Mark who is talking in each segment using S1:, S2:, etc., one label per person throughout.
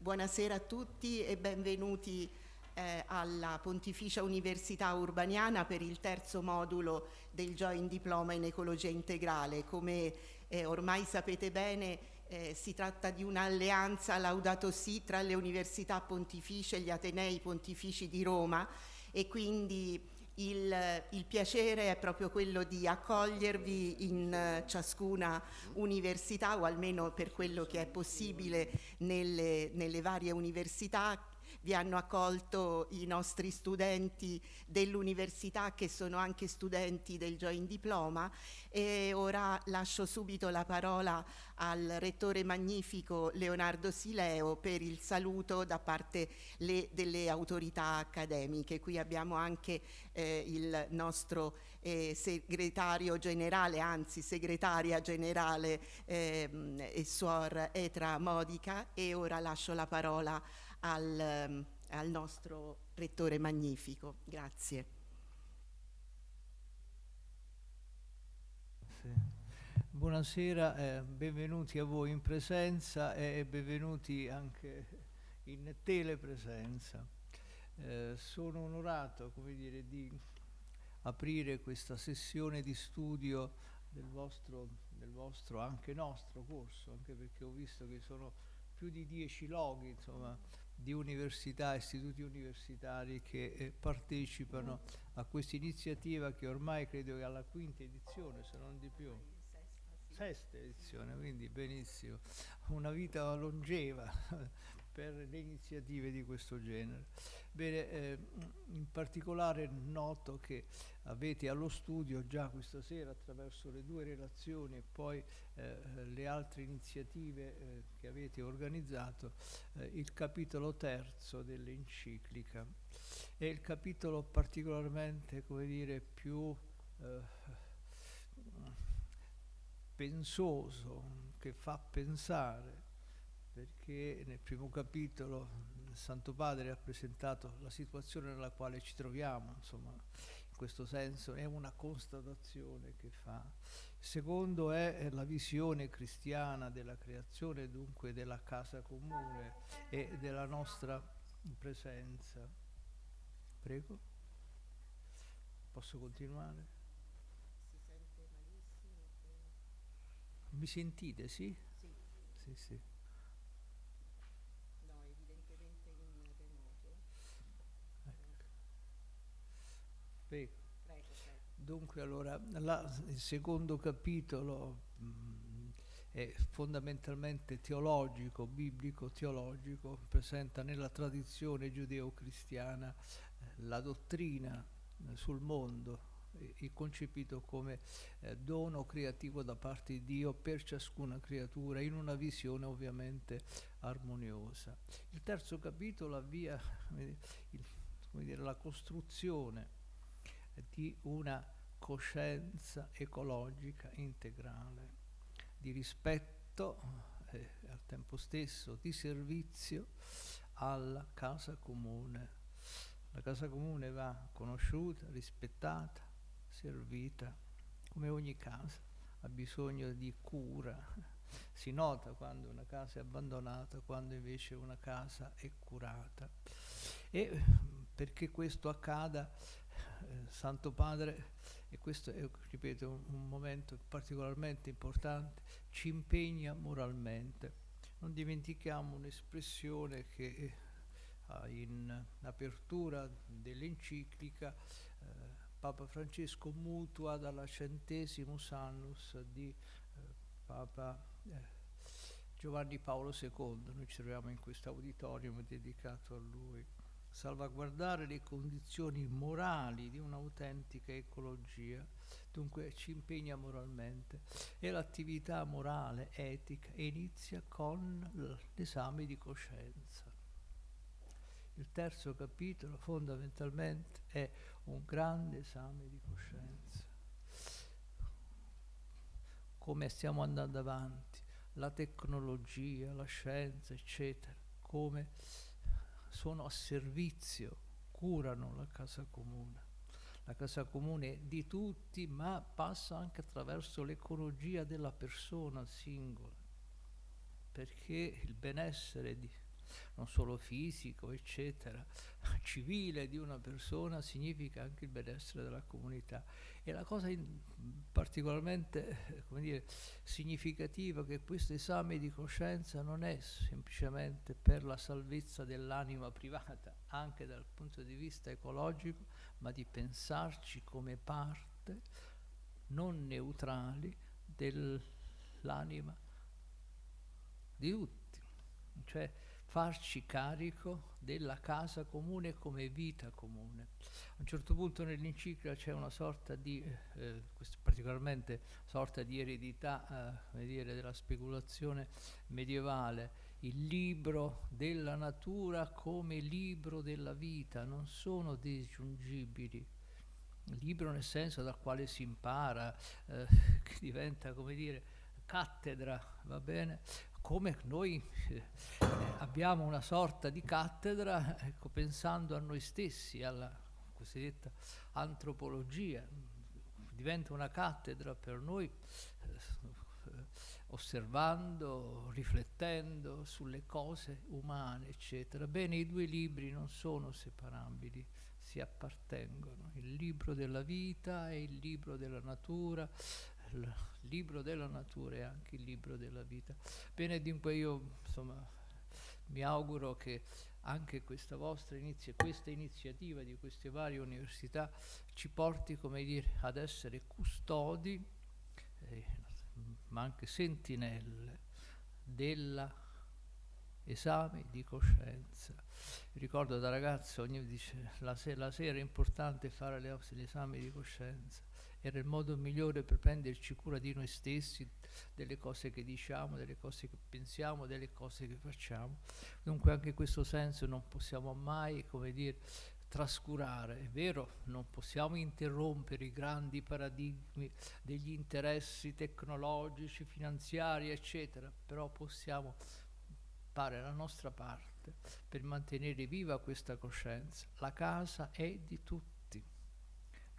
S1: buonasera a tutti e benvenuti eh, alla Pontificia Università Urbaniana per il terzo modulo del Joint Diploma in Ecologia Integrale. Come eh, ormai sapete bene eh, si tratta di un'alleanza Laudato Si tra le università pontificie e gli Atenei Pontifici di Roma e quindi il, il, piacere è proprio quello di accogliervi in ciascuna università o almeno per quello che è possibile nelle, nelle varie università vi hanno accolto i nostri studenti dell'università che sono anche studenti del Joint Diploma e ora lascio subito la parola al rettore magnifico Leonardo Sileo per il saluto da parte le, delle autorità accademiche. Qui abbiamo anche eh, il nostro eh, segretario generale, anzi segretaria generale eh, e suor Etra Modica e ora lascio la parola al, ehm, al nostro rettore magnifico. Grazie.
S2: Buonasera, eh, benvenuti a voi in presenza e benvenuti anche in telepresenza. Eh, sono onorato dire, di aprire questa sessione di studio del vostro, del vostro, anche nostro corso, anche perché ho visto che sono più di dieci loghi, insomma, di università, istituti universitari che eh, partecipano a questa iniziativa che ormai credo che alla quinta edizione, se non di più. Sesta edizione, quindi benissimo. Una vita longeva per le iniziative di questo genere. Bene, eh, in particolare noto che avete allo studio già questa sera attraverso le due relazioni e poi eh, le altre iniziative eh, che avete organizzato eh, il capitolo terzo dell'enciclica. È il capitolo particolarmente, come dire, più eh, pensoso, che fa pensare perché nel primo capitolo il Santo Padre ha presentato la situazione nella quale ci troviamo, insomma, in questo senso è una constatazione che fa. Il secondo è la visione cristiana della creazione, dunque della casa comune e della nostra presenza. Prego. Posso continuare?
S1: Si sente malissimo.
S2: Mi sentite, sì?
S1: Sì.
S2: Sì, sì. Prego. Dunque allora la, il secondo capitolo mh, mm, è fondamentalmente teologico, biblico teologico, presenta nella tradizione giudeo-cristiana eh, la dottrina eh, sul mondo, eh, concepito come eh, dono creativo da parte di Dio per ciascuna creatura in una visione ovviamente armoniosa. Il terzo capitolo avvia il, dire, la costruzione di una coscienza ecologica integrale, di rispetto e eh, al tempo stesso di servizio alla casa comune. La casa comune va conosciuta, rispettata, servita, come ogni casa ha bisogno di cura. Si nota quando una casa è abbandonata, quando invece una casa è curata. E perché questo accada eh, Santo Padre, e questo è, ripeto, un, un momento particolarmente importante, ci impegna moralmente. Non dimentichiamo un'espressione che eh, in apertura dell'enciclica eh, Papa Francesco mutua dalla centesimus annus di eh, Papa eh, Giovanni Paolo II. Noi ci troviamo in questo auditorium dedicato a lui salvaguardare le condizioni morali di un'autentica ecologia, dunque ci impegna moralmente e l'attività morale, etica, inizia con l'esame di coscienza. Il terzo capitolo fondamentalmente è un grande esame di coscienza. Come stiamo andando avanti, la tecnologia, la scienza, eccetera, come sono a servizio, curano la casa comune. La casa comune di tutti, ma passa anche attraverso l'ecologia della persona singola, perché il benessere di, non solo fisico, eccetera, civile di una persona significa anche il benessere della comunità. E la cosa particolarmente dire, significativa è che questo esame di coscienza non è semplicemente per la salvezza dell'anima privata, anche dal punto di vista ecologico, ma di pensarci come parte non neutrali dell'anima di tutti, cioè farci carico della casa comune come vita comune. A un certo punto nell'enciclica c'è una sorta di, eh, particolarmente sorta di eredità eh, dire, della speculazione medievale, il libro della natura come libro della vita, non sono disgiungibili. Libro nel senso dal quale si impara, eh, che diventa, come dire, cattedra, va bene? Come noi eh, abbiamo una sorta di cattedra, ecco, pensando a noi stessi, alla cosiddetta antropologia, diventa una cattedra per noi, eh, osservando, riflettendo sulle cose umane, eccetera. Bene, i due libri non sono separabili, si appartengono, il libro della vita e il libro della natura, il libro della natura e anche il libro della vita. Bene, dunque io insomma mi auguro che anche questa vostra inizia, questa iniziativa di queste varie università ci porti, come dire, ad essere custodi, eh, ma anche sentinelle della esame di coscienza. ricordo da ragazzo, ogni dice, la, se la sera è importante fare le, gli esami di coscienza era il modo migliore per prenderci cura di noi stessi, delle cose che diciamo, delle cose che pensiamo, delle cose che facciamo. Dunque anche in questo senso non possiamo mai, come dire, trascurare, è vero, non possiamo interrompere i grandi paradigmi degli interessi tecnologici, finanziari, eccetera, però possiamo fare la nostra parte per mantenere viva questa coscienza. La casa è di tutti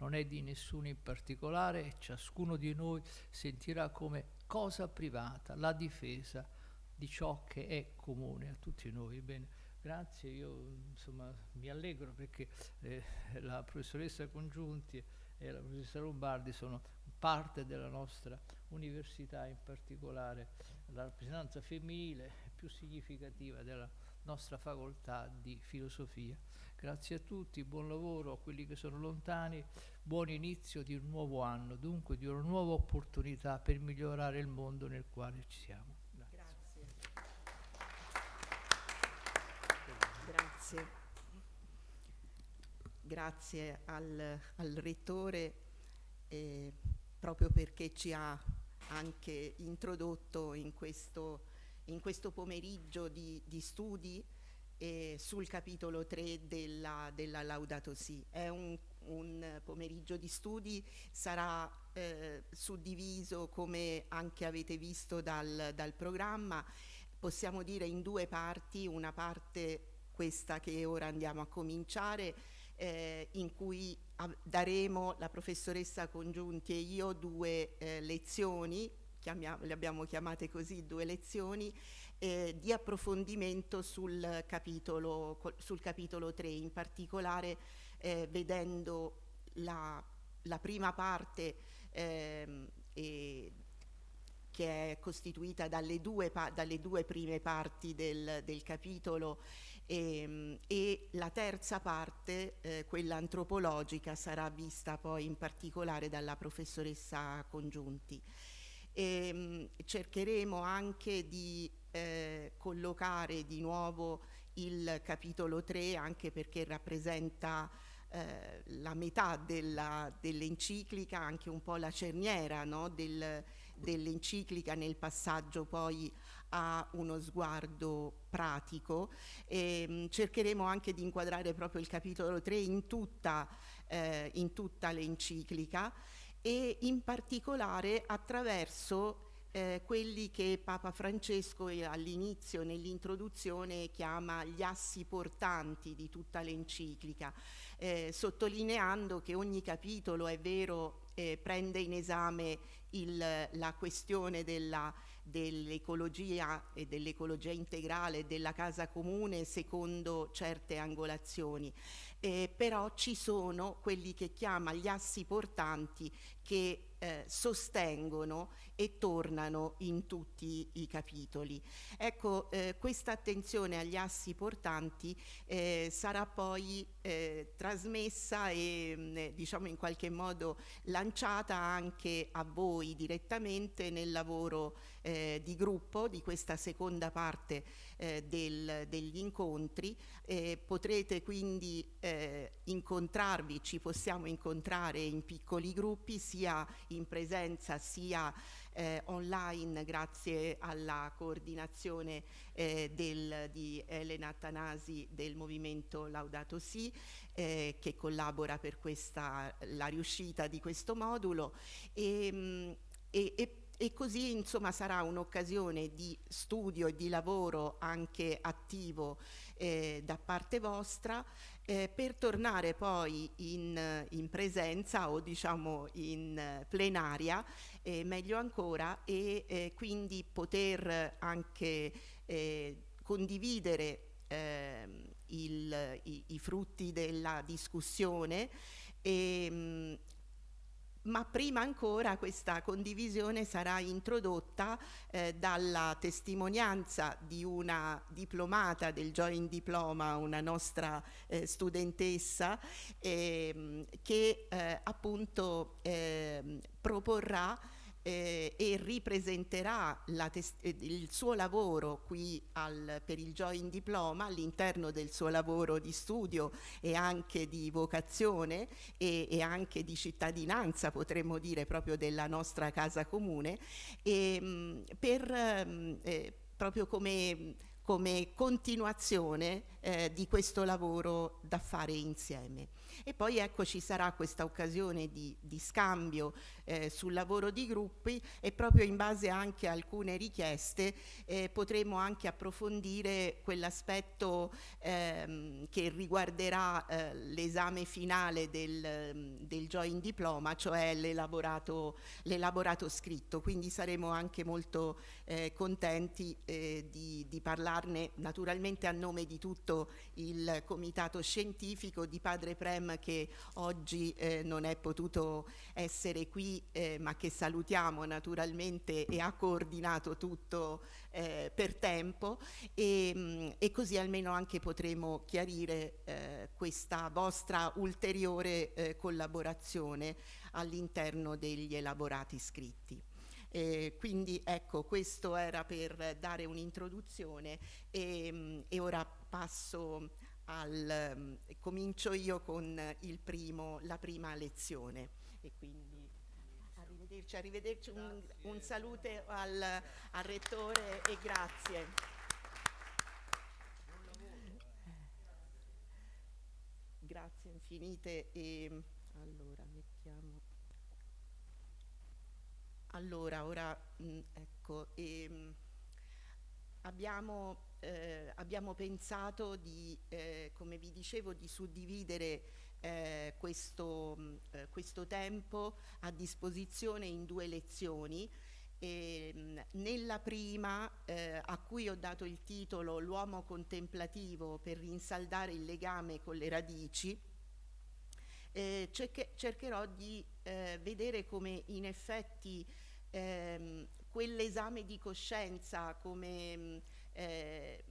S2: non è di nessuno in particolare e ciascuno di noi sentirà come cosa privata la difesa di ciò che è comune a tutti noi. Bene, grazie, io insomma mi allegro perché eh, la professoressa Congiunti e la professoressa Lombardi sono parte della nostra università, in particolare la rappresentanza femminile più significativa della nostra facoltà di filosofia. Grazie a tutti, buon lavoro a quelli che sono lontani, buon inizio di un nuovo anno, dunque di una nuova opportunità per migliorare il mondo nel quale ci siamo.
S1: Grazie. Grazie. Grazie al, al Rettore eh, proprio perché ci ha anche introdotto in questo, in questo pomeriggio di, di studi eh, sul capitolo 3 della, della Laudato Si. È un, un, pomeriggio di studi, sarà eh, suddiviso come anche avete visto dal, dal programma, possiamo dire in due parti, una parte questa che ora andiamo a cominciare, eh, in cui daremo la professoressa Congiunti e io due eh, lezioni, le abbiamo chiamate così, due lezioni, eh, di approfondimento sul capitolo, sul capitolo 3, in particolare eh, vedendo la, la, prima parte ehm, che è costituita dalle due, dalle due prime parti del, del capitolo e, ehm, e, la terza parte, eh, quella antropologica, sarà vista poi in particolare dalla professoressa Congiunti. E, ehm, cercheremo anche di eh, collocare di nuovo il capitolo 3 anche perché rappresenta eh, la metà dell'enciclica, dell anche un po' la cerniera no? del, dell'enciclica nel passaggio poi a uno sguardo pratico. E, mh, cercheremo anche di inquadrare proprio il capitolo 3 in tutta, eh, tutta l'enciclica e in particolare attraverso eh, quelli che Papa Francesco eh, all'inizio, nell'introduzione, chiama gli assi portanti di tutta l'enciclica, eh, sottolineando che ogni capitolo, è vero, eh, prende in esame il, la questione della dell'ecologia e dell'ecologia integrale della casa comune secondo certe angolazioni. Eh, però ci sono quelli che chiama gli assi portanti che eh, sostengono e tornano in tutti i capitoli. Ecco, eh, questa attenzione agli assi portanti eh, sarà poi eh, trasmessa e mh, mm, diciamo in qualche modo lanciata anche a voi direttamente nel lavoro eh, di gruppo di questa seconda parte eh, del, degli incontri. potrete quindi incontrarvi, ci possiamo incontrare in piccoli gruppi sia in presenza sia eh, online grazie alla coordinazione eh, del, di Elena Tanasi del movimento Laudato Si eh, che collabora per questa, la riuscita di questo modulo e, mm, e, e e così insomma sarà un'occasione di studio e di lavoro anche attivo eh, da parte vostra eh, per tornare poi in, in, presenza o diciamo in plenaria, eh, meglio ancora, e eh, quindi poter anche eh, condividere ehm, il, i, i, frutti della discussione e, mh, ma prima ancora questa condivisione sarà introdotta eh, dalla testimonianza di una diplomata del Joint Diploma, una nostra eh, studentessa, eh, che eh, appunto ehm, proporrà eh, e ripresenterà eh, il suo lavoro qui al, per il Joint Diploma all'interno del suo lavoro di studio e anche di vocazione e, e anche di cittadinanza potremmo dire proprio della nostra casa comune e, mh, mm, per mh, mm, eh, proprio come come continuazione eh, di questo lavoro da fare insieme. E poi ecco ci sarà questa occasione di, di scambio eh, sul lavoro di gruppi e proprio in base anche a alcune richieste eh, potremo anche approfondire quell'aspetto ehm, che riguarderà eh, l'esame finale del, del joint diploma, cioè l'elaborato, scritto. Quindi saremo anche molto eh, contenti eh, di, di parlarne naturalmente a nome di tutto il comitato scientifico di Padre Prem che oggi eh, non è potuto essere qui eh, ma che salutiamo naturalmente e ha coordinato tutto eh, per tempo. E, mh, mm, e, così almeno anche potremo chiarire eh, questa vostra ulteriore eh, collaborazione all'interno degli elaborati scritti. Eh, quindi ecco, questo era per dare un'introduzione. E, mm, e, ora passo al, um, comincio io con primo, la prima lezione quindi arrivederci, un, un saluto al, al Rettore e grazie. Grazie infinite e allora mettiamo. Allora ora mh, ecco e, mh, abbiamo eh, abbiamo pensato di, eh, come vi dicevo, di suddividere eh, questo, mh, eh, questo, tempo a disposizione in due lezioni. E, mh, nella prima, eh, a cui ho dato il titolo L'uomo contemplativo per rinsaldare il legame con le radici, eh, cerche, cercherò di vedere come in effetti ehm, quell'esame di coscienza come mh, eh,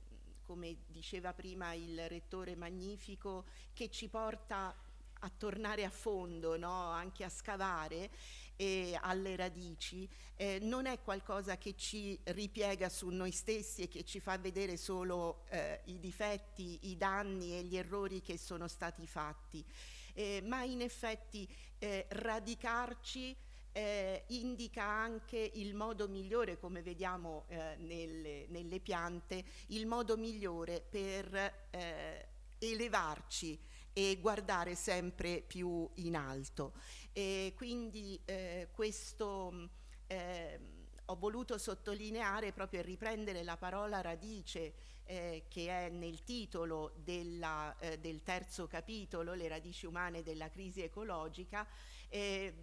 S1: come diceva prima il rettore Magnifico, che ci porta a tornare a fondo, no? anche a scavare eh, alle radici, eh, non è qualcosa che ci ripiega su noi stessi e che ci fa vedere solo eh, i difetti, i danni e gli errori che sono stati fatti, eh, ma in effetti eh, radicarci eh, indica anche il modo migliore, come vediamo eh, nelle, nelle, piante, il modo migliore per eh, elevarci e guardare sempre più in alto. E quindi eh, questo ehm, ho voluto sottolineare proprio e riprendere la parola radice eh, che è nel titolo della, eh, del terzo capitolo, Le radici umane della crisi ecologica, eh,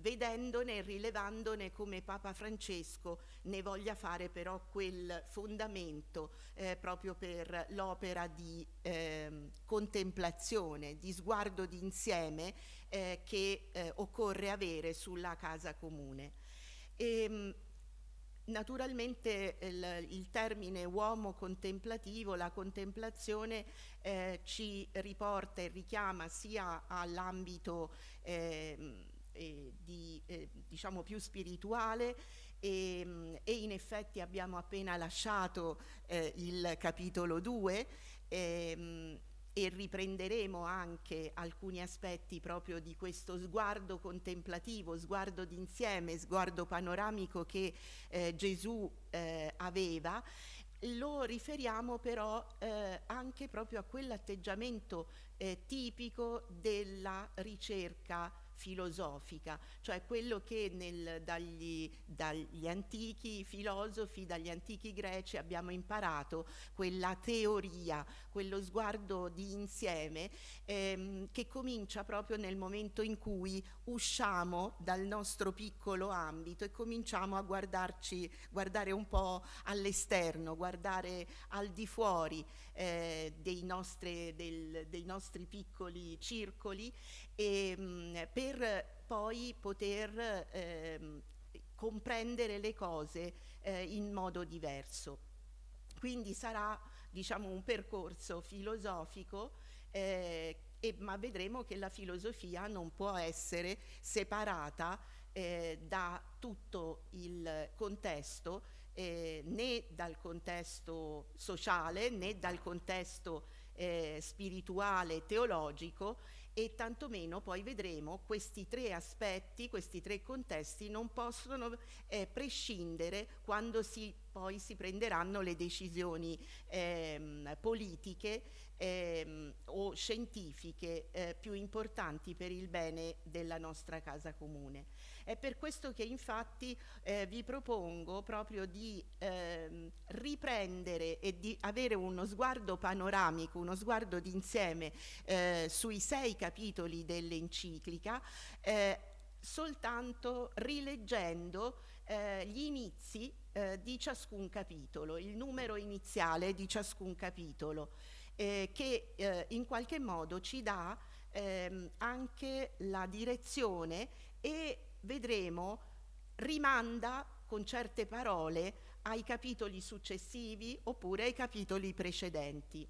S1: vedendone e rilevandone come Papa Francesco ne voglia fare però quel fondamento eh, proprio per l'opera di eh, contemplazione, di sguardo d'insieme eh, che eh, occorre avere sulla casa comune. E, ehm, Naturalmente il, il, termine uomo contemplativo, la contemplazione eh, ci riporta e richiama sia all'ambito eh, eh, eh, diciamo più spirituale e, e, in effetti abbiamo appena lasciato eh, il capitolo 2 e riprenderemo anche alcuni aspetti proprio di questo sguardo contemplativo, sguardo d'insieme, sguardo panoramico che eh, Gesù eh, aveva, lo riferiamo però eh, anche proprio a quell'atteggiamento eh, tipico della ricerca filosofica, cioè quello che nel, dagli, dagli, antichi filosofi, dagli antichi greci abbiamo imparato, quella teoria, quello sguardo di insieme ehm, che comincia proprio nel momento in cui usciamo dal nostro piccolo ambito e cominciamo a guardarci, guardare un po' all'esterno, guardare al di fuori eh, dei, nostri, del, dei nostri piccoli circoli e, mh, mm, per poi poter eh, comprendere le cose eh, in modo diverso. Quindi sarà diciamo, un percorso filosofico eh, e, ma vedremo che la filosofia non può essere separata eh, da tutto il contesto eh, né dal contesto sociale né dal contesto eh, spirituale, teologico e tantomeno poi vedremo questi tre aspetti, questi tre contesti non possono eh, prescindere quando si, poi si prenderanno le decisioni ehm, politiche ehm, o scientifiche eh, più importanti per il bene della nostra casa comune. È per questo che infatti eh, vi propongo proprio di ehm, riprendere e di avere uno sguardo panoramico, uno sguardo d'insieme eh, sui sei capitoli dell'enciclica, eh, soltanto rileggendo eh, gli inizi eh, di ciascun capitolo, il numero iniziale di ciascun capitolo, eh, che eh, in qualche modo ci dà ehm, anche la direzione e vedremo, rimanda con certe parole ai capitoli successivi oppure ai capitoli precedenti.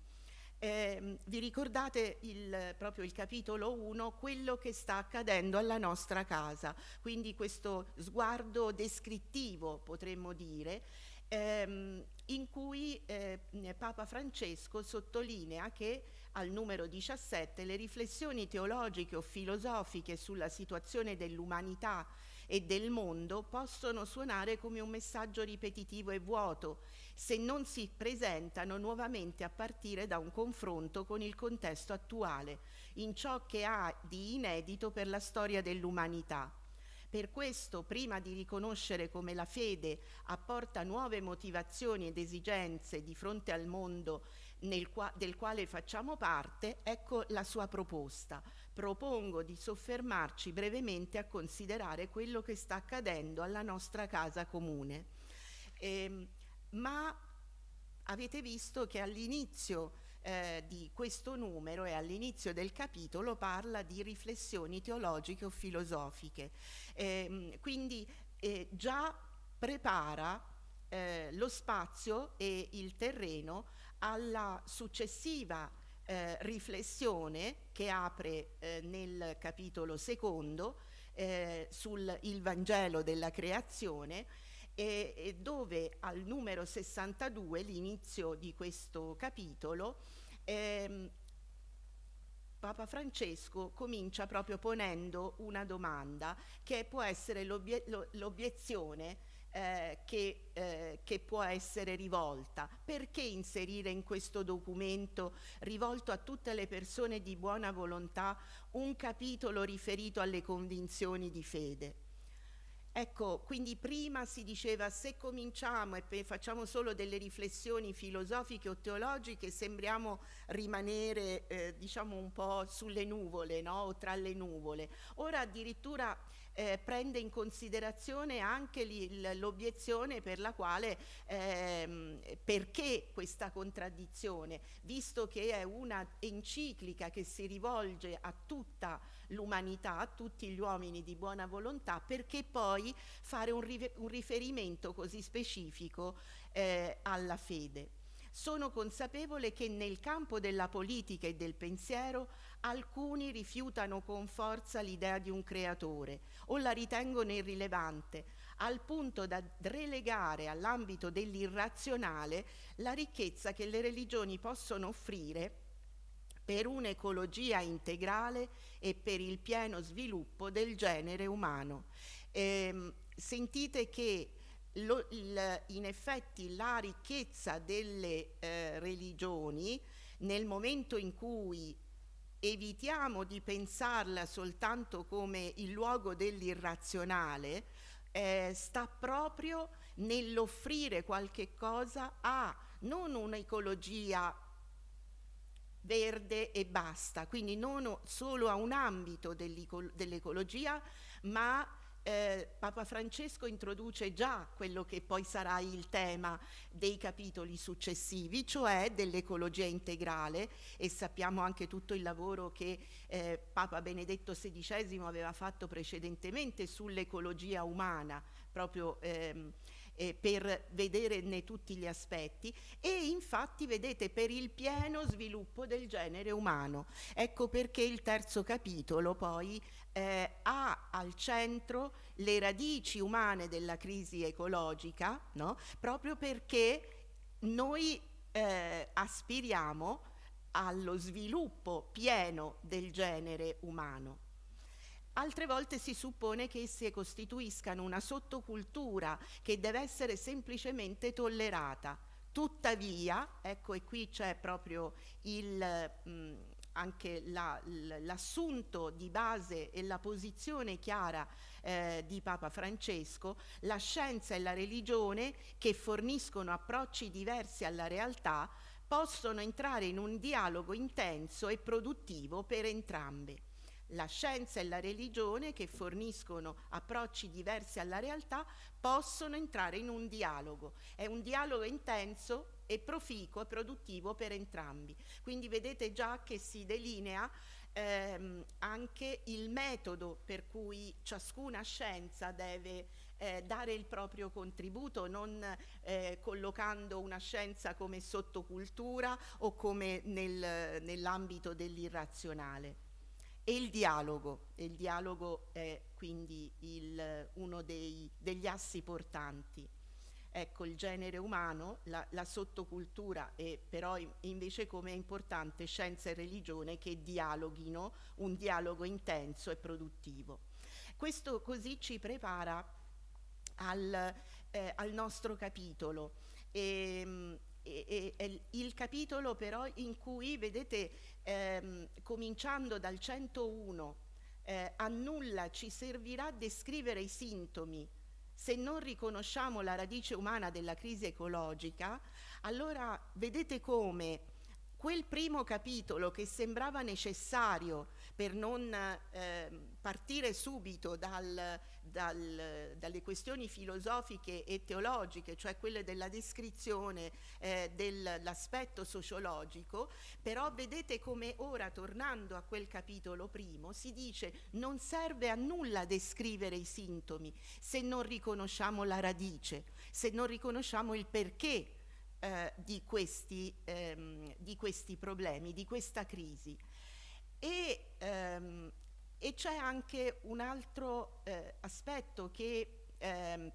S1: Eh, vi ricordate il, proprio il capitolo 1, quello che sta accadendo alla nostra casa, quindi questo sguardo descrittivo potremmo dire, ehm, in cui eh, Papa Francesco sottolinea che al numero 17 le riflessioni teologiche o filosofiche sulla situazione dell'umanità e del mondo possono suonare come un messaggio ripetitivo e vuoto se non si presentano nuovamente a partire da un confronto con il contesto attuale, in ciò che ha di inedito per la storia dell'umanità. Per questo, prima di riconoscere come la fede apporta nuove motivazioni ed esigenze di fronte al mondo qua del quale facciamo parte, ecco la sua proposta. Propongo di soffermarci brevemente a considerare quello che sta accadendo alla nostra casa comune. Eh, ma avete visto che all'inizio eh, di questo numero e all'inizio del capitolo parla di riflessioni teologiche o filosofiche. Eh, quindi eh, già prepara eh, lo spazio e il terreno alla successiva eh, riflessione che apre eh, nel capitolo secondo eh, sul il Vangelo della creazione e, e dove al numero 62, l'inizio di questo capitolo, ehm, Papa Francesco comincia proprio ponendo una domanda che può essere l'obiezione eh, che, eh, che, può essere rivolta. Perché inserire in questo documento rivolto a tutte le persone di buona volontà un capitolo riferito alle convinzioni di fede? Ecco, quindi prima si diceva se cominciamo e facciamo solo delle riflessioni filosofiche o teologiche sembriamo rimanere eh, diciamo un po' sulle nuvole no? o tra le nuvole. Ora addirittura eh, prende in considerazione anche l'obiezione per la quale ehm, perché questa contraddizione, visto che è una enciclica che si rivolge a tutta l'umanità, a tutti gli uomini di buona volontà, perché poi fare un, riferimento così specifico eh, alla fede. Sono consapevole che nel campo della politica e del pensiero alcuni rifiutano con forza l'idea di un creatore o la ritengono irrilevante, al punto da relegare all'ambito dell'irrazionale la ricchezza che le religioni possono offrire per un'ecologia integrale e per il pieno sviluppo del genere umano. Eh, sentite che lo, il, in effetti la ricchezza delle eh, religioni nel momento in cui evitiamo di pensarla soltanto come il luogo dell'irrazionale, eh, sta proprio nell'offrire qualche cosa a non un'ecologia verde e basta, quindi non solo a un ambito dell'ecologia, ma eh, Papa Francesco introduce già quello che poi sarà il tema dei capitoli successivi, cioè dell'ecologia integrale e sappiamo anche tutto il lavoro che eh, Papa Benedetto XVI aveva fatto precedentemente sull'ecologia umana, proprio ehm, eh, per vederne tutti gli aspetti e infatti vedete per il pieno sviluppo del genere umano. Ecco perché il terzo capitolo poi eh, ha al centro le radici umane della crisi ecologica, no? proprio perché noi eh, aspiriamo allo sviluppo pieno del genere umano. Altre volte si suppone che esse costituiscano una sottocultura che deve essere semplicemente tollerata. Tuttavia, ecco e qui c'è proprio il, mh, anche l'assunto la, di base e la posizione chiara eh, di Papa Francesco, la scienza e la religione che forniscono approcci diversi alla realtà possono entrare in un dialogo intenso e produttivo per entrambe la scienza e la religione che forniscono approcci diversi alla realtà possono entrare in un dialogo. È un dialogo intenso e proficuo e produttivo per entrambi. Quindi vedete già che si delinea ehm, anche il metodo per cui ciascuna scienza deve eh, dare il proprio contributo, non eh, collocando una scienza come sottocultura o come nel, nell'ambito dell'irrazionale. E il dialogo, il dialogo è quindi il, uno dei, degli assi portanti. Ecco, il genere umano, la, la sottocultura, e però invece come è importante scienza e religione che dialoghino, un dialogo intenso e produttivo. Questo così ci prepara al, eh, al nostro capitolo. E, ehm, e, e, il capitolo però in cui, vedete, ehm, cominciando dal 101, eh, a nulla ci servirà descrivere i sintomi se non riconosciamo la radice umana della crisi ecologica, allora vedete come quel primo capitolo che sembrava necessario per non eh, partire subito dal, dal, dalle questioni filosofiche e teologiche, cioè quelle della descrizione eh, dell'aspetto sociologico, però vedete come ora, tornando a quel capitolo primo, si dice non serve a nulla descrivere i sintomi se non riconosciamo la radice, se non riconosciamo il perché eh, di, questi, ehm, di, questi, problemi, di questa crisi. E, ehm, e c'è anche un altro eh, aspetto che, ehm,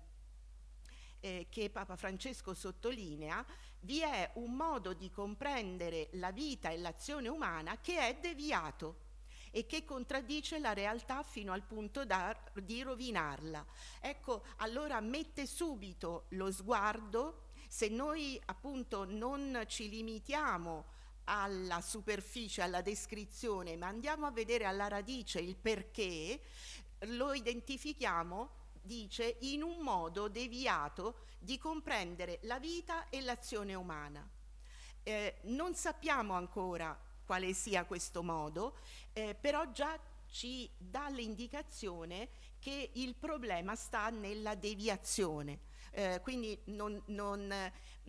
S1: eh, che Papa Francesco sottolinea, vi è un modo di comprendere la vita e l'azione umana che è deviato e che contraddice la realtà fino al punto da, di rovinarla. Ecco, allora mette subito lo sguardo, se noi appunto non ci limitiamo alla superficie, alla descrizione, ma andiamo a vedere alla radice il perché, lo identifichiamo dice in un modo deviato di comprendere la vita e l'azione umana. Eh, non sappiamo ancora quale sia questo modo, eh, però già ci dà l'indicazione che il problema sta nella deviazione. Eh, quindi non, non,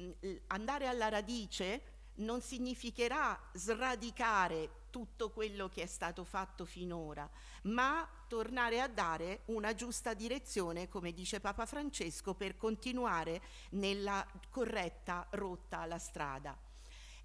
S1: mm, andare alla radice non significherà sradicare tutto quello che è stato fatto finora, ma tornare a dare una giusta direzione, come dice Papa Francesco, per continuare nella corretta rotta alla strada.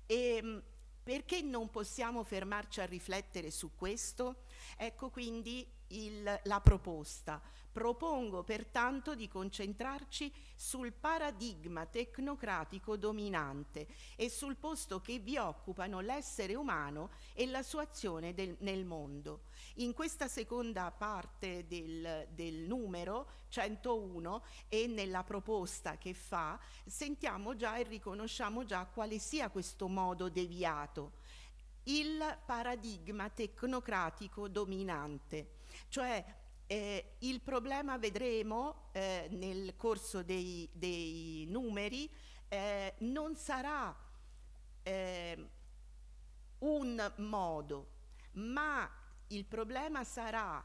S1: E, ehm, perché non possiamo fermarci a riflettere su questo? Ecco quindi il, la proposta. Propongo pertanto di concentrarci sul paradigma tecnocratico dominante e sul posto che vi occupano l'essere umano e la sua azione del, nel mondo. In questa seconda parte del, del numero 101 e nella proposta che fa sentiamo già e riconosciamo già quale sia questo modo deviato il paradigma tecnocratico dominante, cioè eh, il problema vedremo eh, nel corso dei, dei numeri eh, non sarà eh, un modo, ma il problema sarà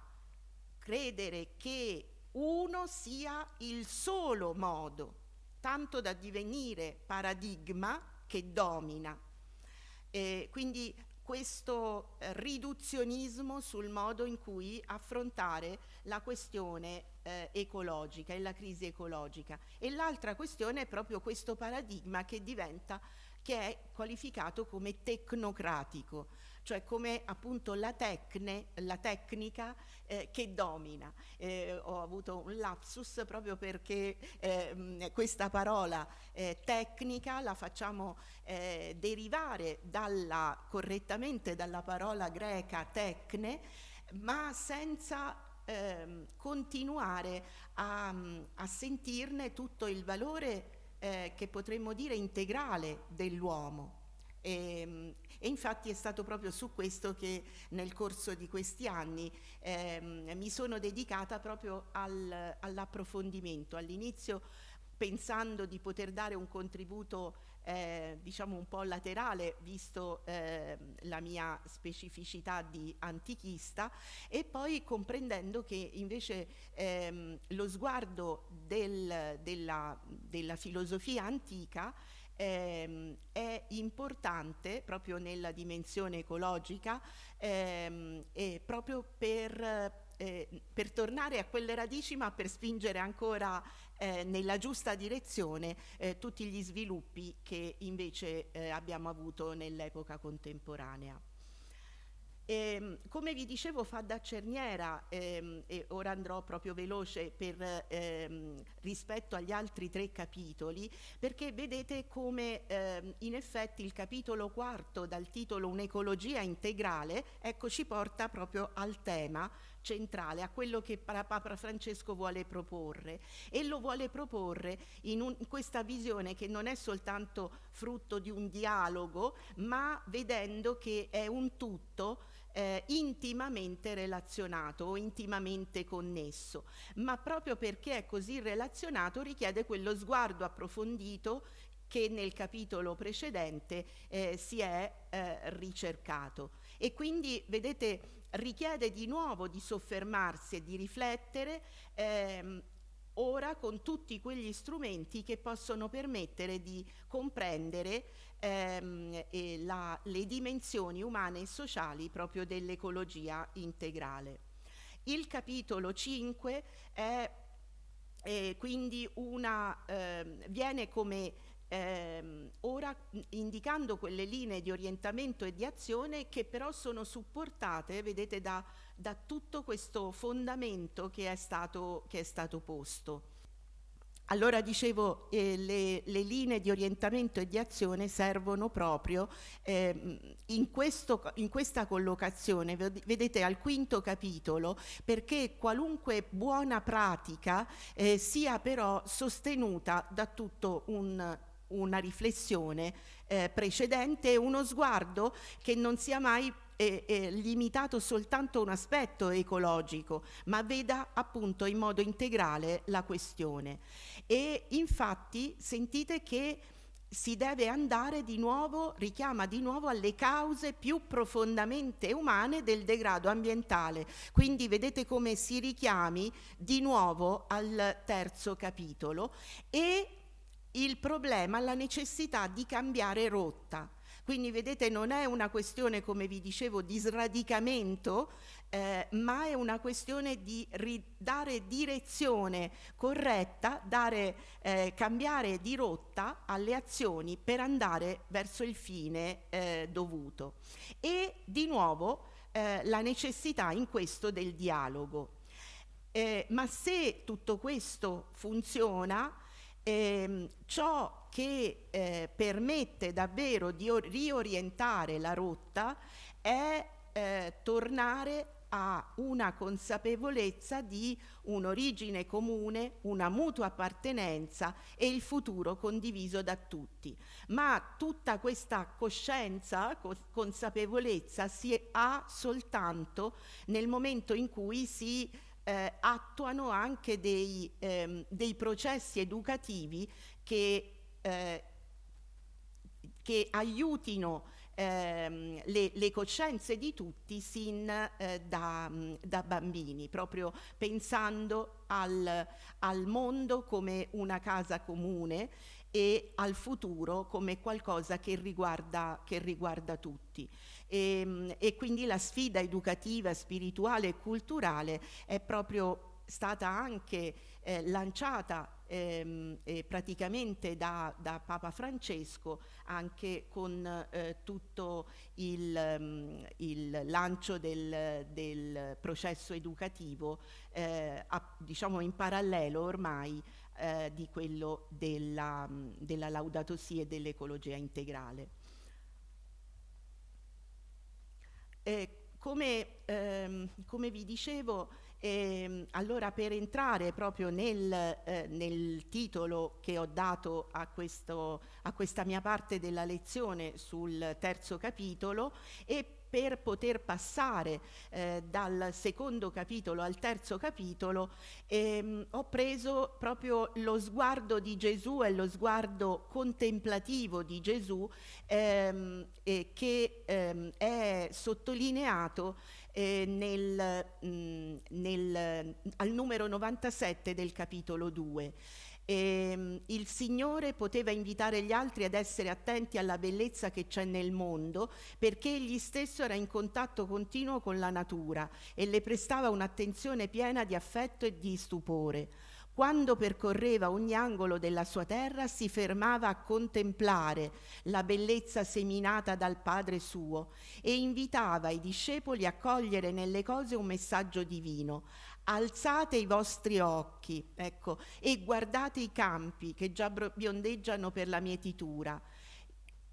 S1: credere che uno sia il solo modo, tanto da divenire paradigma che domina. Eh, quindi questo eh, riduzionismo sul modo in cui affrontare la questione eh, ecologica e la crisi ecologica. E l'altra questione è proprio questo paradigma che diventa, che è qualificato come tecnocratico, cioè come appunto la, tecne, la tecnica eh, che domina. Eh, ho avuto un lapsus proprio perché eh, questa parola eh, tecnica la facciamo eh, derivare dalla, correttamente dalla parola greca tecne, ma senza ehm, continuare a, a, sentirne tutto il valore eh, che potremmo dire integrale dell'uomo. E, ehm, e, infatti è stato proprio su questo che nel corso di questi anni ehm, mi sono dedicata proprio al, all'approfondimento. All'inizio pensando di poter dare un contributo eh, diciamo un po' laterale visto eh, la mia specificità di antichista e poi comprendendo che invece ehm, lo sguardo del, della, della filosofia antica ehm, è importante proprio nella dimensione ecologica ehm, e proprio per, eh, per, tornare a quelle radici ma per spingere ancora eh, nella giusta direzione eh, tutti gli sviluppi che invece eh, abbiamo avuto nell'epoca contemporanea. E, ehm, come vi dicevo fa da cerniera ehm, e ora andrò proprio veloce per, ehm, rispetto agli altri tre capitoli perché vedete come ehm, in effetti il capitolo quarto dal titolo un'ecologia integrale ecco ci porta proprio al tema centrale, a quello che Papa Francesco vuole proporre. E lo vuole proporre in, un, in questa visione che non è soltanto frutto di un dialogo ma vedendo che è un tutto eh, intimamente relazionato o intimamente connesso, ma proprio perché è così relazionato richiede quello sguardo approfondito che nel capitolo precedente eh, si è eh, ricercato. E quindi, vedete, richiede di nuovo di soffermarsi e di riflettere ehm, ora con tutti quegli strumenti che possono permettere di comprendere ehm, la, le dimensioni umane e sociali proprio dell'ecologia integrale. Il capitolo 5 è, è quindi una, eh, viene come ehm, ora indicando quelle linee di orientamento e di azione che però sono supportate, vedete, da, da tutto questo fondamento che è stato, che è stato posto. Allora dicevo, eh, le, le, linee di orientamento e di azione servono proprio eh, in, questo, in, questa collocazione, vedete al quinto capitolo, perché qualunque buona pratica eh, sia però sostenuta da tutto un una riflessione eh, precedente e uno sguardo che non sia mai eh, eh, limitato soltanto a un aspetto ecologico, ma veda appunto in modo integrale la questione. E infatti sentite che si deve andare di nuovo, richiama di nuovo alle cause più profondamente umane del degrado ambientale. Quindi vedete come si richiami di nuovo al terzo capitolo e il problema, la necessità di cambiare rotta. Quindi vedete non è una questione, come vi dicevo, di sradicamento, eh, ma è una questione di dare direzione corretta, dare, eh, cambiare di rotta alle azioni per andare verso il fine eh, dovuto. E di nuovo eh, la necessità in questo del dialogo. Eh, ma se tutto questo funziona, ehm, ciò che eh, permette davvero di riorientare la rotta è eh, tornare a una consapevolezza di un'origine comune, una mutua appartenenza e il futuro condiviso da tutti. Ma tutta questa coscienza, consapevolezza si ha soltanto nel momento in cui si eh, attuano anche dei, ehm, dei, processi educativi che, eh, che aiutino ehm, le, le, coscienze di tutti sin eh, da, da, bambini, proprio pensando al, al mondo come una casa comune e al futuro come qualcosa che riguarda, che riguarda tutti. E, ehm, e, quindi la sfida educativa, spirituale e culturale è proprio stata anche eh, lanciata ehm, eh, praticamente da, da, Papa Francesco anche con eh, tutto il, um, il lancio del, del, processo educativo eh, a, diciamo in parallelo ormai eh, di quello della, della Laudato Si e dell'ecologia integrale. Eh, come, ehm, come, vi dicevo, ehm, allora per entrare proprio nel, eh, nel, titolo che ho dato a, questo, a questa mia parte della lezione sul terzo capitolo e per poter passare eh, dal secondo capitolo al terzo capitolo ehm, ho preso proprio lo sguardo di Gesù e lo sguardo contemplativo di Gesù ehm, eh, che ehm, è sottolineato eh, nel, mh, mm, nel, al numero 97 del capitolo 2. E, ehm, il Signore poteva invitare gli altri ad essere attenti alla bellezza che c'è nel mondo perché egli stesso era in contatto continuo con la natura e le prestava un'attenzione piena di affetto e di stupore. Quando percorreva ogni angolo della sua terra si fermava a contemplare la bellezza seminata dal Padre suo e invitava i discepoli a cogliere nelle cose un messaggio divino, alzate i vostri occhi, ecco, e guardate i campi che già biondeggiano per la mietitura.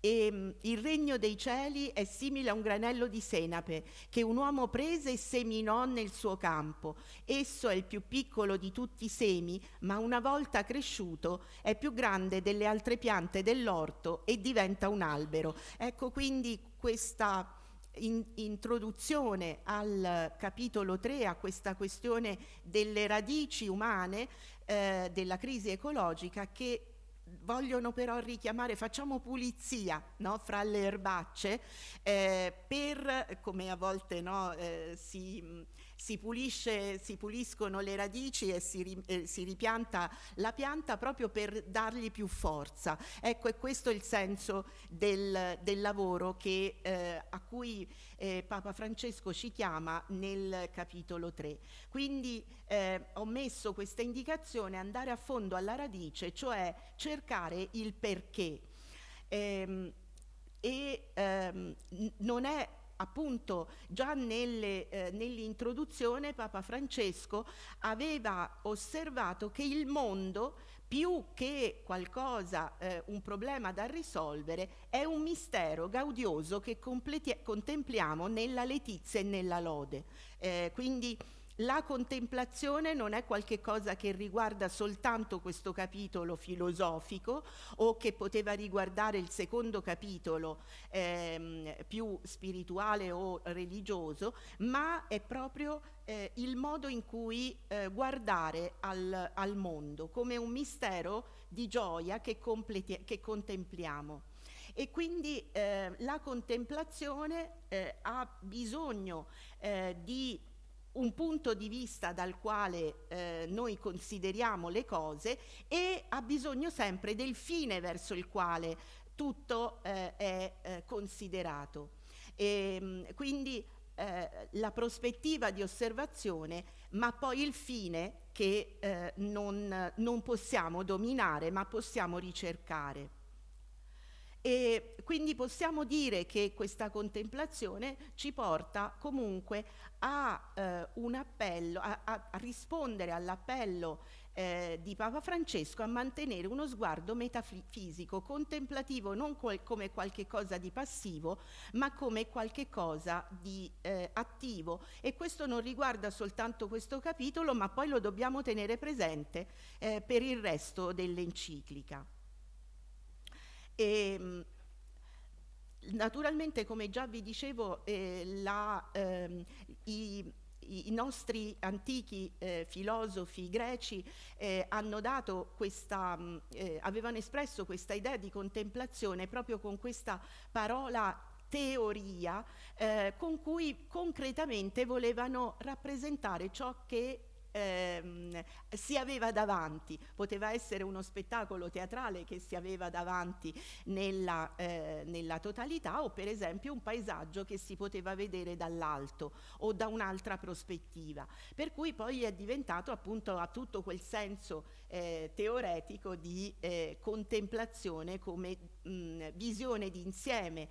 S1: E, um, il regno dei cieli è simile a un granello di senape che un uomo prese e seminò nel suo campo. Esso è il più piccolo di tutti i semi, ma una volta cresciuto è più grande delle altre piante dell'orto e diventa un albero. Ecco quindi questa in, introduzione al capitolo 3 a questa questione delle radici umane eh, della crisi ecologica che vogliono però richiamare, facciamo pulizia no, fra le erbacce eh, per, come a volte no, eh, si si, pulisce, si puliscono le radici e si, ri, eh, si, ripianta la pianta proprio per dargli più forza. Ecco, è questo il senso del, del lavoro che, eh, a cui eh, Papa Francesco ci chiama nel capitolo 3. Quindi eh, ho messo questa indicazione andare a fondo alla radice, cioè cercare il perché. Ehm, e ehm, non è appunto già nelle, eh, nell'introduzione Papa Francesco aveva osservato che il mondo più che qualcosa, eh, un problema da risolvere, è un mistero gaudioso che contempliamo nella letizia e nella lode. Eh, quindi la contemplazione non è qualcosa che riguarda soltanto questo capitolo filosofico o che poteva riguardare il secondo capitolo ehm, più spirituale o religioso, ma è proprio eh, il modo in cui eh, guardare al, al, mondo come un mistero di gioia che, che contempliamo. E quindi eh, la contemplazione eh, ha bisogno eh, di un punto di vista dal quale eh, noi consideriamo le cose e ha bisogno sempre del fine verso il quale tutto eh, è eh, considerato. E, ehm, quindi eh, la prospettiva di osservazione, ma poi il fine che eh, non, non possiamo dominare, ma possiamo ricercare. E quindi possiamo dire che questa contemplazione ci porta comunque a eh, un appello, a, a rispondere all'appello eh, di Papa Francesco a mantenere uno sguardo metafisico, contemplativo, non qual come qualche cosa di passivo, ma come qualche cosa di eh, attivo. E questo non riguarda soltanto questo capitolo, ma poi lo dobbiamo tenere presente eh, per il resto dell'enciclica. E, ehm, naturalmente, come già vi dicevo, eh, la, ehm, i, i, nostri antichi eh, filosofi greci eh, questa, mh, eh, avevano espresso questa idea di contemplazione proprio con questa parola teoria eh, con cui concretamente volevano rappresentare ciò che ehm, si aveva davanti, poteva essere uno spettacolo teatrale che si aveva davanti nella, eh, nella totalità o per esempio un paesaggio che si poteva vedere dall'alto o da un'altra prospettiva, per cui poi è diventato appunto a tutto quel senso eh, teoretico di eh, contemplazione come mh, visione d'insieme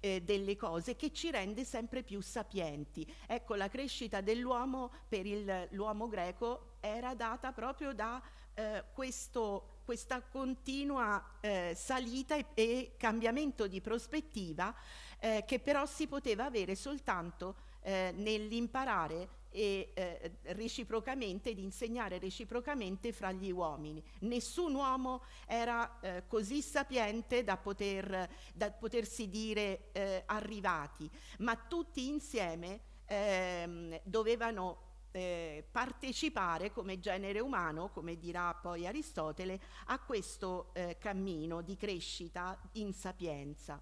S1: eh, delle cose che ci rende sempre più sapienti. Ecco, la crescita dell'uomo per l'uomo greco era data proprio da eh, questo, questa continua eh, salita e, e, cambiamento di prospettiva eh, che però si poteva avere soltanto eh, nell'imparare e eh, reciprocamente, di insegnare reciprocamente fra gli uomini. Nessun uomo era eh, così sapiente da, poter, da potersi dire eh, arrivati, ma tutti insieme ehm, dovevano eh, partecipare come genere umano, come dirà poi Aristotele, a questo eh, cammino di crescita in sapienza.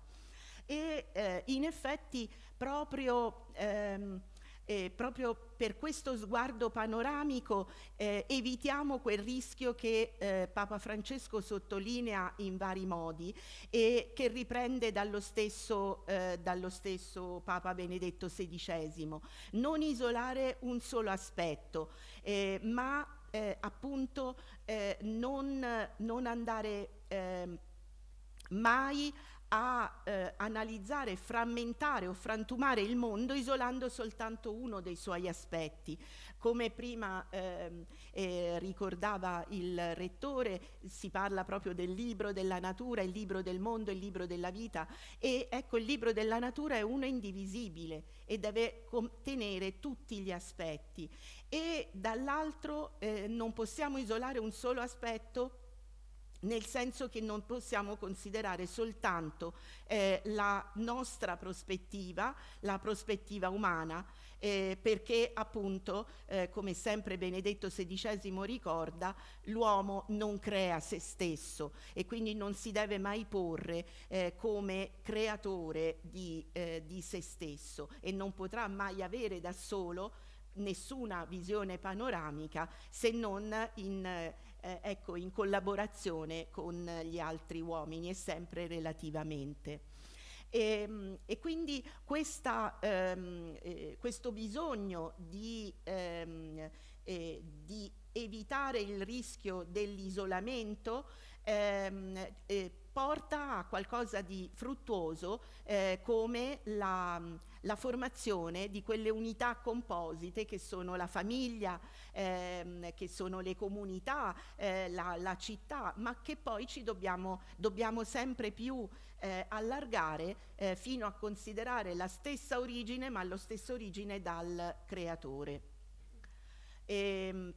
S1: E eh, in effetti proprio ehm, eh, proprio per questo sguardo panoramico eh, evitiamo quel rischio che eh, Papa Francesco sottolinea in vari modi e che riprende dallo stesso, eh, dallo stesso Papa Benedetto XVI. Non isolare un solo aspetto, eh, ma eh, appunto non, non, andare ehm, mai a eh, analizzare, frammentare o frantumare il mondo isolando soltanto uno dei suoi aspetti. Come prima eh, eh, ricordava il rettore, si parla proprio del libro della natura, il libro del mondo, il libro della vita e ecco il libro della natura è uno indivisibile e deve contenere tutti gli aspetti e dall'altro eh, non possiamo isolare un solo aspetto nel senso che non possiamo considerare soltanto eh, la nostra prospettiva, la prospettiva umana, eh, perché appunto, eh, come sempre Benedetto XVI ricorda, l'uomo non crea se stesso e quindi non si deve mai porre eh, come creatore di, eh, di se stesso e non potrà mai avere da solo nessuna visione panoramica se non in eh, ecco, in collaborazione con gli altri uomini e sempre relativamente. E, ehm, e, quindi questa, ehm, eh, questo bisogno di, ehm, eh, di, evitare il rischio dell'isolamento ehm, eh, porta a qualcosa di fruttuoso eh, come la, la, formazione di quelle unità composite che sono la famiglia, ehm, che sono le comunità, eh, la, la, città, ma che poi ci dobbiamo, dobbiamo sempre più eh, allargare eh, fino a considerare la stessa origine, ma lo stesso origine dal creatore. ehm,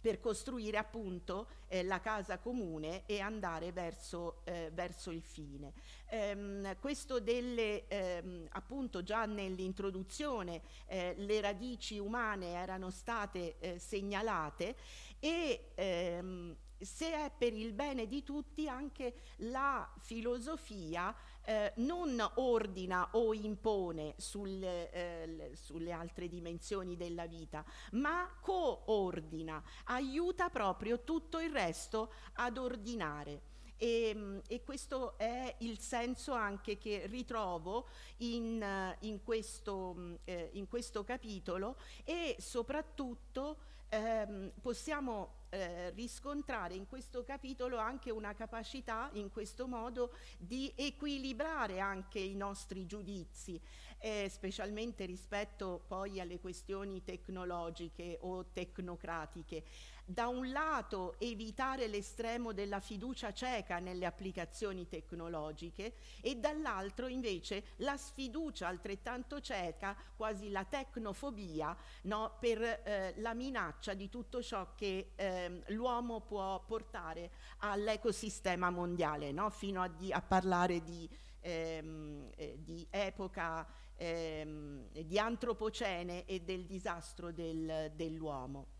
S1: per costruire appunto eh, la casa comune e andare verso, eh, verso il fine. Ehm, questo delle, ehm, appunto già nell'introduzione eh, le radici umane erano state eh, segnalate e ehm, se è per il bene di tutti anche la filosofia eh, non ordina o impone sulle, eh, sulle, altre dimensioni della vita, ma coordina, aiuta proprio tutto il resto ad ordinare. E, e, questo è il senso anche che ritrovo in, in, questo, eh, in questo capitolo e soprattutto ehm, possiamo eh, riscontrare in questo capitolo anche una capacità in questo modo di equilibrare anche i nostri giudizi, eh, specialmente rispetto poi alle questioni tecnologiche o tecnocratiche da un lato evitare l'estremo della fiducia cieca nelle applicazioni tecnologiche e dall'altro invece la sfiducia altrettanto cieca, quasi la tecnofobia, no, per eh, la minaccia di tutto ciò che eh, l'uomo può portare all'ecosistema mondiale, no, fino a, di, a, parlare di, ehm, eh, di epoca ehm, di antropocene e del disastro del, dell'uomo.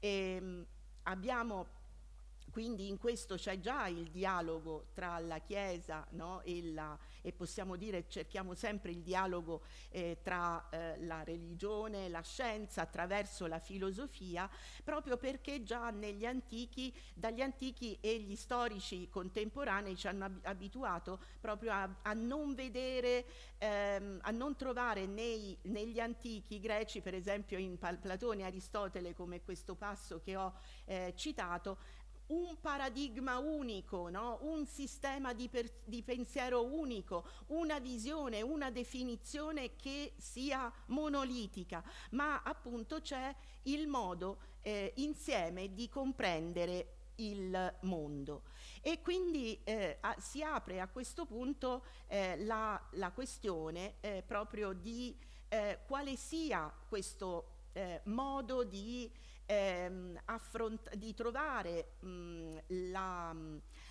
S1: E, ehm, abbiamo quindi in questo c'è già il dialogo tra la Chiesa no, e, la, e, possiamo dire cerchiamo sempre il dialogo eh, tra eh, la religione la scienza attraverso la filosofia, proprio perché già negli antichi, dagli antichi e gli storici contemporanei ci hanno ab abituato proprio a, a non vedere, ehm, a non trovare nei, negli antichi greci, per esempio in Platone e Aristotele, come questo passo che ho eh, citato, un paradigma unico, no? un sistema di, di, pensiero unico, una visione, una definizione che sia monolitica, ma appunto c'è il modo eh, insieme di comprendere il mondo. E quindi eh, a, si apre a questo punto eh, la, la, questione eh, proprio di eh, quale sia questo eh, modo di ehm, di trovare mh, la,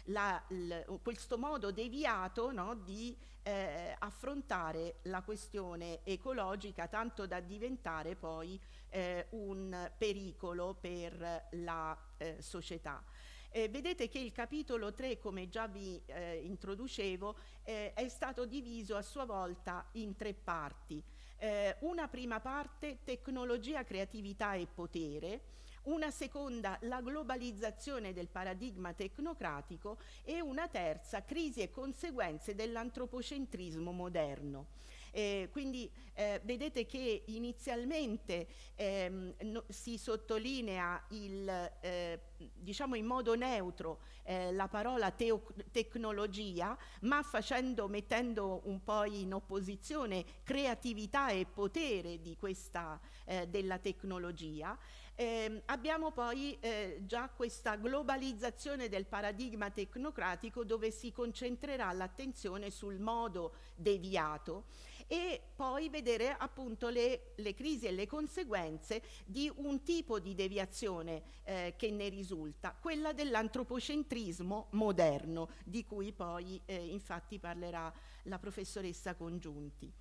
S1: la, l, questo modo deviato no, di eh, affrontare la questione ecologica tanto da diventare poi eh, un pericolo per la eh, società. Eh, vedete che il capitolo 3, come già vi eh, introducevo, eh, è stato diviso a sua volta in tre parti. Eh, una prima parte, tecnologia, creatività e potere, una seconda la globalizzazione del paradigma tecnocratico e una terza crisi e conseguenze dell'antropocentrismo moderno. Eh, quindi eh, vedete che inizialmente ehm, no, si sottolinea il, eh, diciamo in modo neutro eh, la parola tecnologia, ma facendo, mettendo un po' in opposizione creatività e potere questa, eh, della tecnologia. Eh, abbiamo poi eh, già questa globalizzazione del paradigma tecnocratico dove si concentrerà l'attenzione sul modo deviato e poi vedere appunto le, le, crisi e le conseguenze di un tipo di deviazione eh, che ne risulta, quella dell'antropocentrismo moderno, di cui poi eh, infatti parlerà la professoressa Congiunti.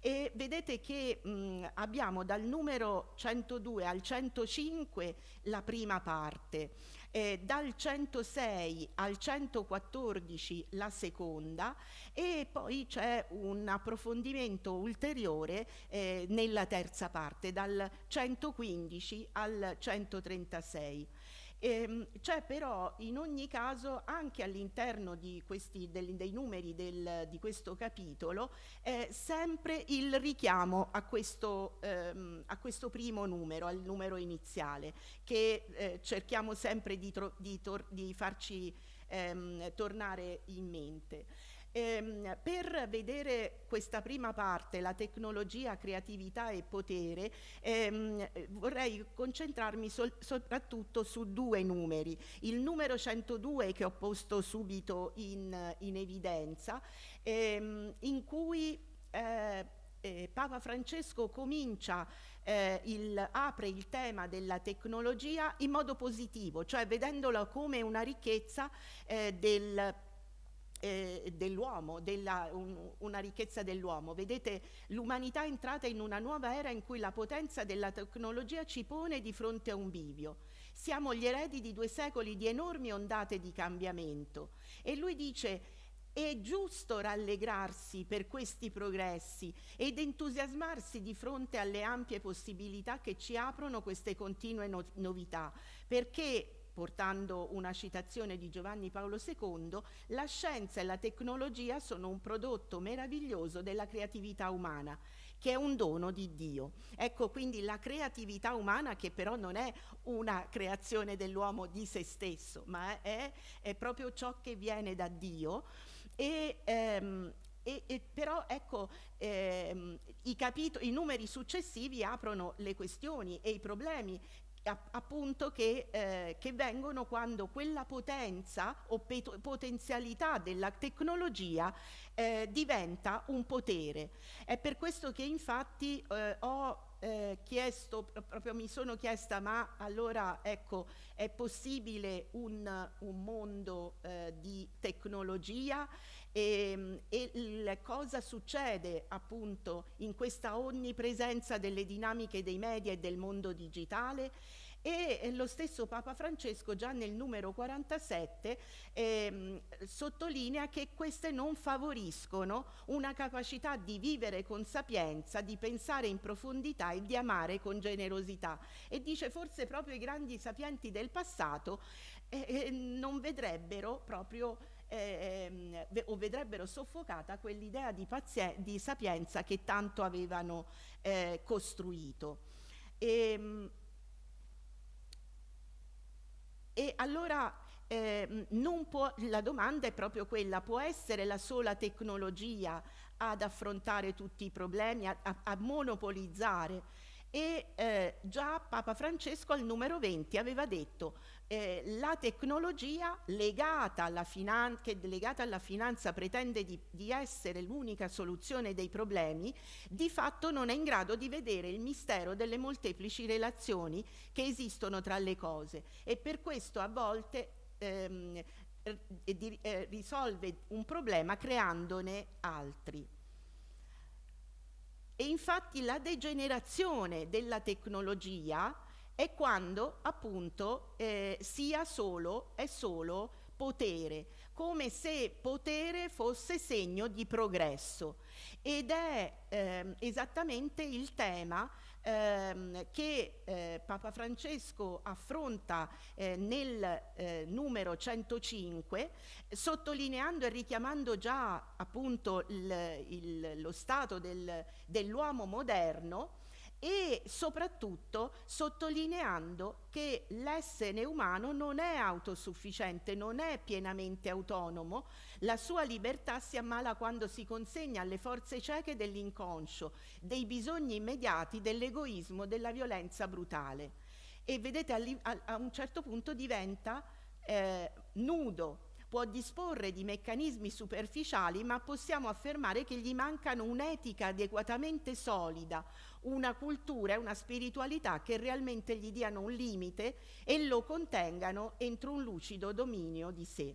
S1: E vedete che mh, abbiamo dal numero 102 al 105 la prima parte, eh, dal 106 al 114 la seconda e poi c'è un approfondimento ulteriore eh, nella terza parte, dal 115 al 136. Ehm, c'è però in ogni caso anche all'interno dei numeri del, di questo capitolo eh, sempre il richiamo a questo, ehm, a questo, primo numero, al numero iniziale, che eh, cerchiamo sempre di, di, di farci ehm, tornare in mente. Ehm, per vedere questa prima parte, la tecnologia, creatività e potere, ehm, vorrei concentrarmi soprattutto su due numeri. Il numero 102 che ho posto subito in, in evidenza, ehm, in cui eh, eh, Papa Francesco comincia, eh, il, apre il tema della tecnologia in modo positivo, cioè vedendola come una ricchezza eh, del eh, dell'uomo, un, una ricchezza dell'uomo. Vedete, l'umanità è entrata in una nuova era in cui la potenza della tecnologia ci pone di fronte a un bivio. Siamo gli eredi di due secoli di enormi ondate di cambiamento. E lui dice, è giusto rallegrarsi per questi progressi ed entusiasmarsi di fronte alle ampie possibilità che ci aprono queste continue no novità, perché portando una citazione di Giovanni Paolo II, la scienza e la tecnologia sono un prodotto meraviglioso della creatività umana che è un dono di Dio. Ecco quindi la creatività umana che però non è una creazione dell'uomo di se stesso, ma è, è proprio ciò che viene da Dio. E, ehm, e, e, però ecco, ehm, i, i, numeri successivi aprono le questioni e i problemi appunto che, eh, che, vengono quando quella potenza o potenzialità della tecnologia eh, diventa un potere. È per questo che infatti eh, ho eh, chiesto, proprio mi sono chiesta, ma allora ecco, è possibile un, un mondo eh, di tecnologia? E, ehm, e il, cosa succede appunto in questa onnipresenza delle dinamiche dei media e del mondo digitale e lo stesso Papa Francesco già nel numero 47 ehm, sottolinea che queste non favoriscono una capacità di vivere con sapienza, di pensare in profondità e di amare con generosità e dice forse proprio i grandi sapienti del passato eh, eh non vedrebbero proprio eh, o vedrebbero soffocata quell'idea di, di, sapienza che tanto avevano eh, costruito. E, ehm, e allora eh, può, la domanda è proprio quella, può essere la sola tecnologia ad affrontare tutti i problemi, a, a, a monopolizzare? E eh, già Papa Francesco al numero 20 aveva detto eh, la tecnologia legata alla, che legata alla finanza pretende di, di essere l'unica soluzione dei problemi, di fatto non è in grado di vedere il mistero delle molteplici relazioni che esistono tra le cose e per questo a volte ehm, eh, risolve un problema creandone altri. E infatti la degenerazione della tecnologia è quando appunto eh, sia solo, è solo potere, come se potere fosse segno di progresso. Ed è eh, esattamente il tema ehm, che eh, Papa Francesco affronta eh, nel eh, numero 105, sottolineando e richiamando già appunto il, il, lo stato del, dell'uomo moderno, e soprattutto sottolineando che l'essere umano non è autosufficiente, non è pienamente autonomo, la sua libertà si ammala quando si consegna alle forze cieche dell'inconscio, dei bisogni immediati, dell'egoismo, della violenza brutale. E vedete, a, un certo punto diventa eh, nudo, può disporre di meccanismi superficiali, ma possiamo affermare che gli mancano un'etica adeguatamente solida, una cultura e una spiritualità che realmente gli diano un limite e lo contengano entro un lucido dominio di sé.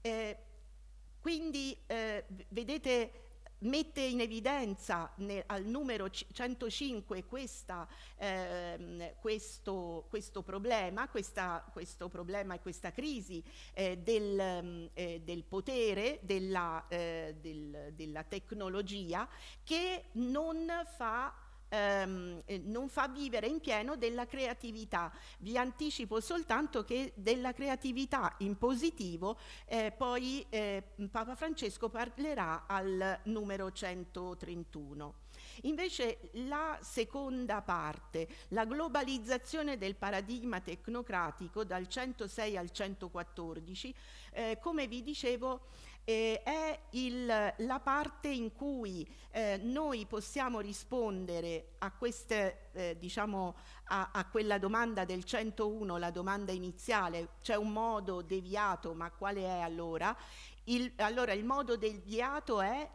S1: Eh, quindi eh, vedete mette in evidenza ne, al numero 105 questa, ehm, questo, questo, problema, questa, questo, problema e questa crisi eh, del, mm, eh, del, potere, della, eh, del, della tecnologia che non fa ehm, eh, non fa vivere in pieno della creatività. Vi anticipo soltanto che della creatività in positivo eh, poi eh, Papa Francesco parlerà al numero 131. Invece la seconda parte, la globalizzazione del paradigma tecnocratico dal 106 al 114, eh, come vi dicevo, eh, è il, la parte in cui eh, noi possiamo rispondere a, queste, eh, diciamo, a, a, quella domanda del 101, la domanda iniziale, c'è un modo deviato, ma quale è allora? Il, allora il modo deviato è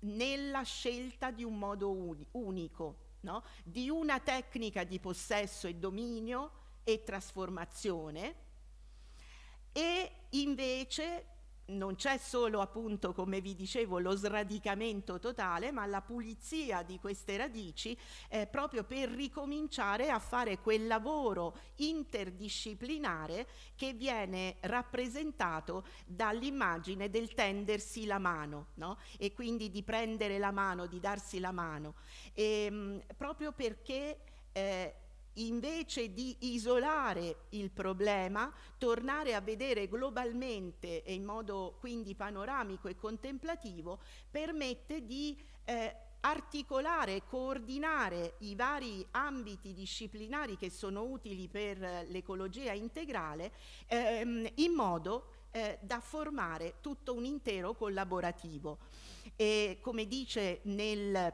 S1: nella scelta di un modo uni, unico, no? di una tecnica di possesso e dominio e trasformazione e invece non c'è solo appunto come vi dicevo lo sradicamento totale ma la pulizia di queste radici eh, proprio per ricominciare a fare quel lavoro interdisciplinare che viene rappresentato dall'immagine del tendersi la mano no? e quindi di prendere la mano, di darsi la mano e, ehm, mh, proprio perché eh, invece di isolare il problema, tornare a vedere globalmente e in modo quindi panoramico e contemplativo, permette di eh, articolare e coordinare i vari ambiti disciplinari che sono utili per l'ecologia integrale ehm, in modo eh, da formare tutto un intero collaborativo. E come dice nel,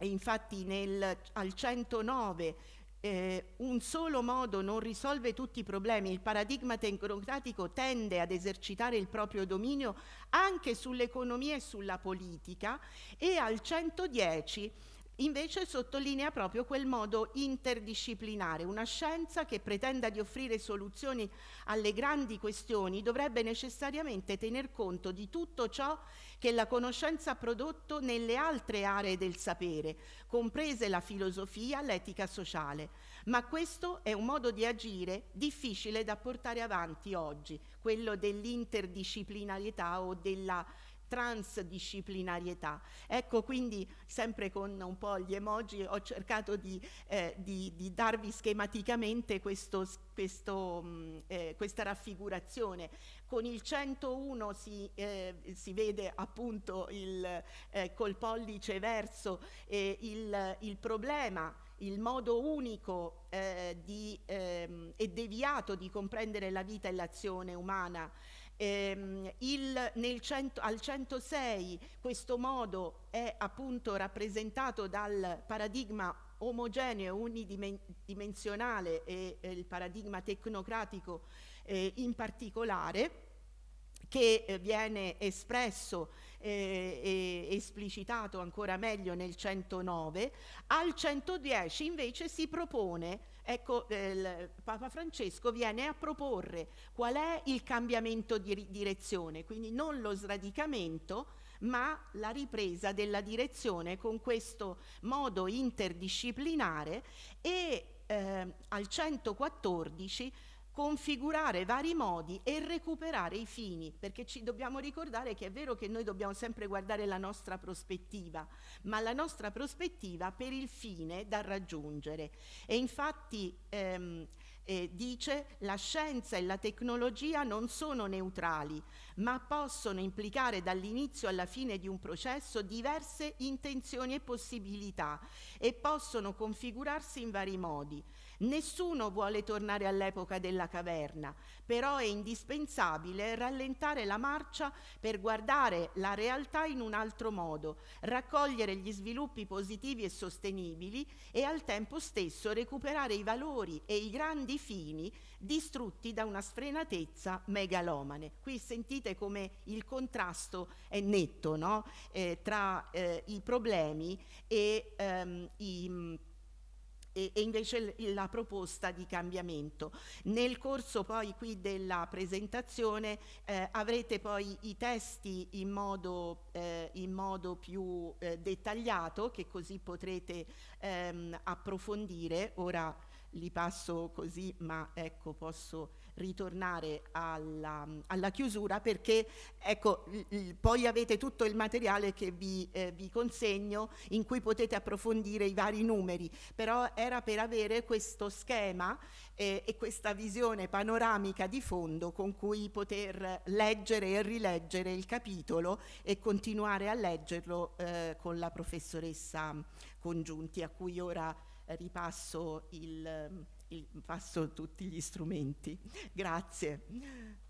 S1: infatti nel, al 109 eh, un solo modo non risolve tutti i problemi, il paradigma tecnocratico tende ad esercitare il proprio dominio anche sull'economia e sulla politica e al 110 invece sottolinea proprio quel modo interdisciplinare. Una scienza che pretenda di offrire soluzioni alle grandi questioni dovrebbe necessariamente tener conto di tutto ciò che la conoscenza ha prodotto nelle altre aree del sapere, comprese la filosofia, l'etica sociale. Ma questo è un modo di agire difficile da portare avanti oggi, quello dell'interdisciplinarietà o della transdisciplinarietà. Ecco quindi sempre con un po' gli emoji ho cercato di, eh, di, di darvi schematicamente questo, questo, mh, mm, eh, questa raffigurazione. Con il 101 si, eh, si vede appunto il, eh, col pollice verso il, il problema il modo unico eh, di, ehm, e deviato di comprendere la vita e l'azione umana Ehm, il, cento, al 106 questo modo è appunto rappresentato dal paradigma omogeneo, unidimensionale e eh, il paradigma tecnocratico eh, in particolare che eh, viene espresso eh, e esplicitato ancora meglio nel 109, al 110 invece si propone Ecco, eh, Papa Francesco viene a proporre qual è il cambiamento di direzione, quindi non lo sradicamento, ma la ripresa della direzione con questo modo interdisciplinare e eh, al 114 configurare vari modi e recuperare i fini, perché ci dobbiamo ricordare che è vero che noi dobbiamo sempre guardare la nostra prospettiva, ma la nostra prospettiva per il fine da raggiungere. E infatti ehm, eh, dice la scienza e la tecnologia non sono neutrali, ma possono implicare dall'inizio alla fine di un processo diverse intenzioni e possibilità e possono configurarsi in vari modi. Nessuno vuole tornare all'epoca della caverna, però è indispensabile rallentare la marcia per guardare la realtà in un altro modo, raccogliere gli sviluppi positivi e sostenibili e al tempo stesso recuperare i valori e i grandi fini distrutti da una sfrenatezza megalomane. Qui sentite come il contrasto è netto no? eh, tra eh, i problemi e ehm, i e, e invece la proposta di cambiamento. Nel corso poi qui della presentazione eh, avrete poi i testi in modo, eh, in modo più eh, dettagliato che così potrete ehm, approfondire. Ora li passo così, ma ecco posso ritornare alla, alla chiusura perché ecco, poi avete tutto il materiale che vi, eh, vi consegno in cui potete approfondire i vari numeri, però era per avere questo schema eh, e questa visione panoramica di fondo con cui poter leggere e rileggere il capitolo e continuare a leggerlo eh, con la professoressa Congiunti a cui ora ripasso passo tutti gli strumenti. Grazie.